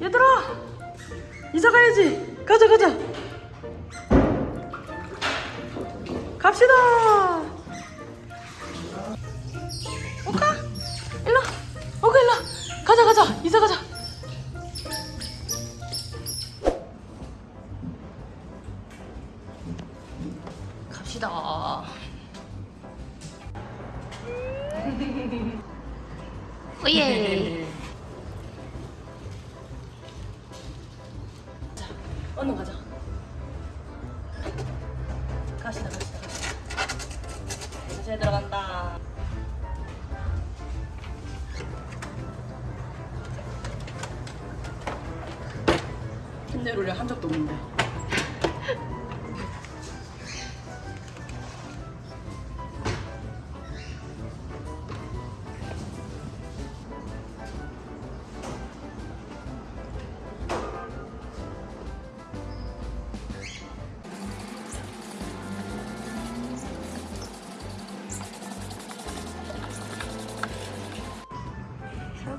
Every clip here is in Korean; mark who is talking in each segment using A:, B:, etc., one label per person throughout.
A: 얘들아 이사 가야지. 가자 가자. 갑시다. 오까 일로 오까 일로 가자 가자. 이사 가자. 갑시다. 오예 얼른 가자. 가시다 가시다 가시다. 이제 들어간다. 캔넬 한 적도 없는데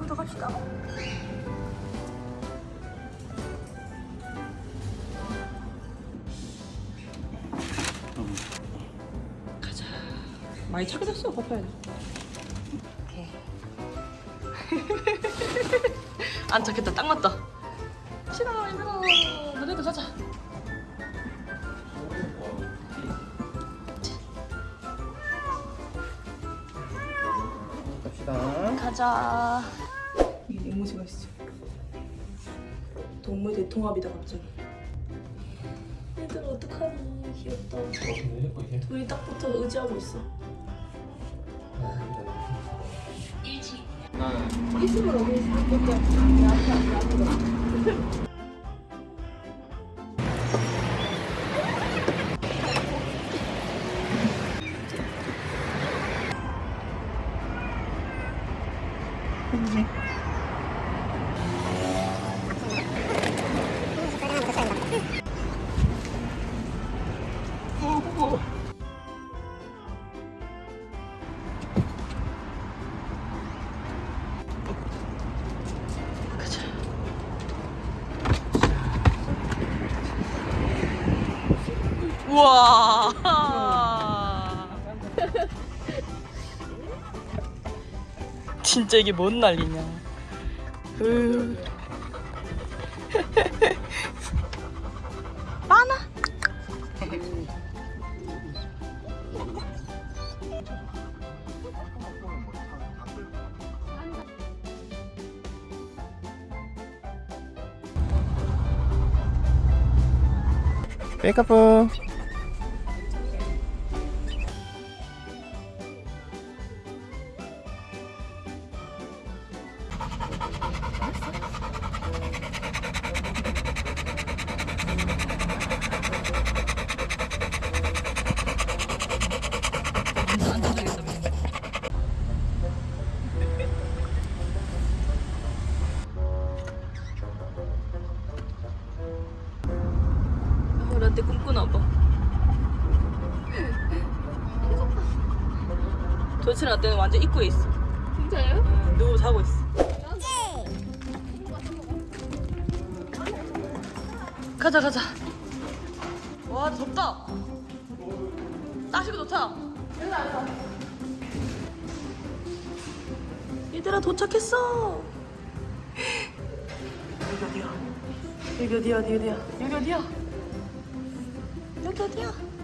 A: 잘 걷어갑시다. 가자. 많이 차게 됐어. 걷어야 돼. 오케이. 안 착했다. 딱 맞다. 싫어 힘들어. 너네도 가자.
B: 갑시다.
A: 가자 이게 앵무새가 있어. 동물 대통합이다 갑자기. 얘들 어떡하니? 귀엽다. 둘이 딱 붙어 의지하고 있어. 가자 우와 진짜 이게 뭔 난리냐 으. 많아
B: 메이크업.
A: 어, 라떼 꿈꾸나 봐. 도대체 라떼는 완전 입구에 있어.
C: 진짜요?
A: 응, 누구 자고 있어. 가자 가자. 와 덥다. 따시고 좋다. 얘들아 도착했어. 여기 어디야? 여기 어디야? 어디 어디야? 여기 어디야? 여기 어디야?